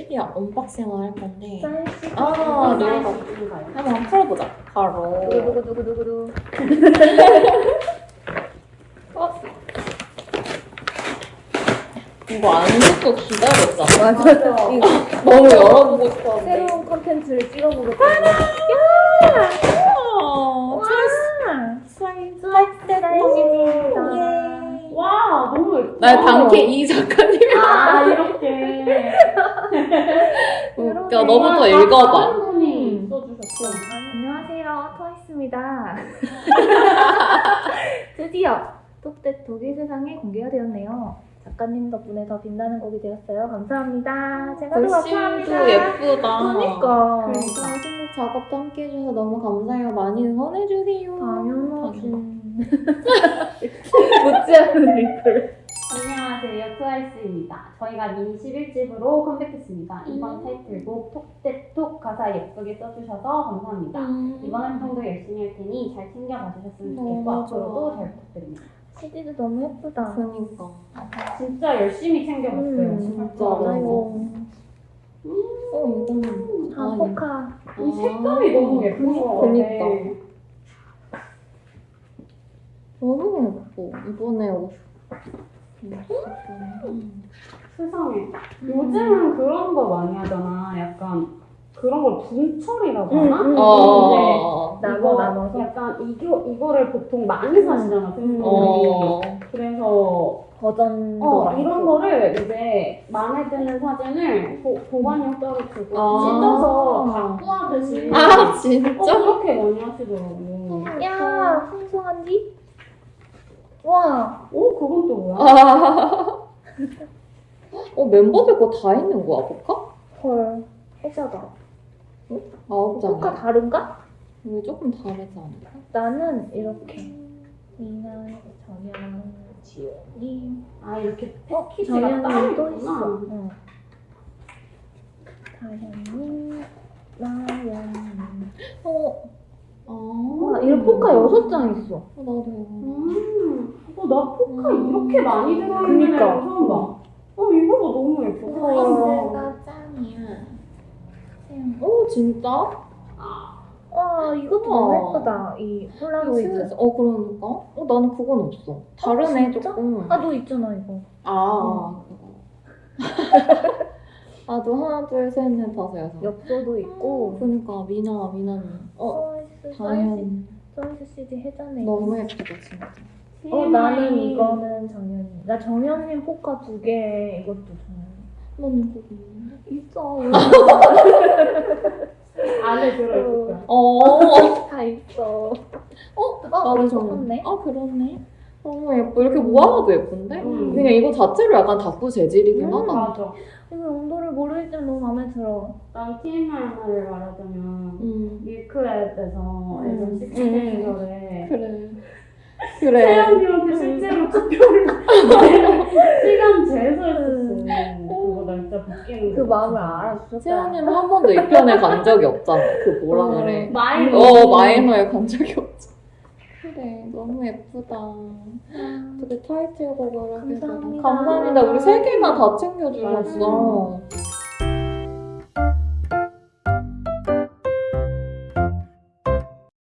드디어 언박싱을 할 건데 사이즈. 아, 네. 한번 풀어보자 바로 누구 누구 누구 누구 누구. 어? 이거 안 듣고 기다렸잖아 맞아. 이거 너무 열어보고 싶었는데 새로운 컨텐츠를. 와 사이즈. 와 너무 예뻐. 나 당캐 이 작가님 아 이렇게. 웃겨 너무 또 읽어봐 다른 분이 써주셨어. 안녕하세요, 트와이스입니다. 드디어 톡대 독일 세상에 공개가 되었네요. 작가님 덕분에 더 빛나는 곡이 되었어요. 감사합니다. 제가 더 감사합니다. 예쁘다 그러니까. 그러니까 신곡 작업도 함께 해주셔서 너무 감사해요 많이 응원해주세요 당연하지. 당연하지. 묻지 않은 리플. 트와이스입니다. 저희가 미니 11집으로 컴백했습니다. 이번 음. 타이틀곡 Talk that Talk 가사 예쁘게 써주셔서 감사합니다. 음. 이번 활동도 열심히 할 테니 잘 챙겨 봐 주셨으면 너무 좋겠고 앞으로도. 잘 부탁드립니다. CD도 너무 예쁘다. 그니까 진짜 열심히 챙겨봤어요. 음, 진짜. 맞아요. 어 이거는 아, 포카. 이 색감이 너무 예쁜 거 같아. 그니까. 너무 예뻐 이번에 옷 음. 세상에. 요즘은 그런 거 많이 하잖아. 약간 그런 걸 분철이라고 하나? 음, 음. 어. 나눠, 이거 나눠서? 약간 이거 이거를 보통 많이 사시잖아 팬분들이. 어. 그래서 버전도 어. 이런 거를 이제 마음에 드는 사진을 보, 보관용 따로 두고 아. 찢어서 갖고 하듯이 아 어, 진짜? 그렇게 많이 하시더라고. 야, 풍성한디? 와, 오 그건 또 뭐야? 아. 어 멤버들 거 다 있는 거야 볼까? 헐. 해자다. 아홉 장. 포카 다른가? 이게 조금 다르지 않을까? 나는 이렇게. 미나, 정연, 지연님. 아 이렇게 어, 패키지가 따로 또 있어. 응. 다현님, 나연님. 어, 아. 와, 이런 포카 여섯 장 있어. 어, 나도. 음. 어 나 포카 음. 이렇게 많이 들어있는 그니까. 애 처음 봐. 어 이거가 너무 예뻐. 어. 짱이야. 오 진짜? 와, 이것도 우와. 너무 예쁘다. 이 폴라로이드. 어 그러니까? 어 나는 그건 없어. 다르네 진짜? 조금. 아, 너 있잖아, 이거. 아, 그거. 나도 하나, 둘, 셋, 넷, 다섯, 여섯. 엽서도 있고. 그니까, 미나, 미나는. 어, 서이스, 다현. 서이스 CD 해자네. 너무 예쁘다, 진짜. 어, 나는 이거는 정연님. 나 정연님 포카 두 개, 이것도 정연. 너는 그거 있는데? 있어. 안에 들어있을 거야. 어, 다 있어. 어, 어, 나도 우리 정 똑같네. 아, 그렇네. 너무 예뻐. 이렇게 모아놔도 예쁜데? 음. 그냥 이거 자체로 약간 다꾸 재질이긴 음, 하다. 맞아. 이거 용도를 때 너무 마음에 들어. 난 TMI 하나를 말하자면 음, 밀크랩에서 음. 음. 시절에 그래. 그래. 태연이한테 실제로 투표를 시간 재서 했었어. 그거 날짜 바뀌는 그 거. 마음을 알아주셨다. 세연이는 한 번도 이 편에 간 적이 없잖아. 그 뭐라 어. 그래. 마이너. 어, 마이너에 간 적이. 그래, 너무 예쁘다. 어떻게 타이틀곡을 하게. 감사합니다. 감사합니다. 우리 세 개나 다 챙겨주셨어.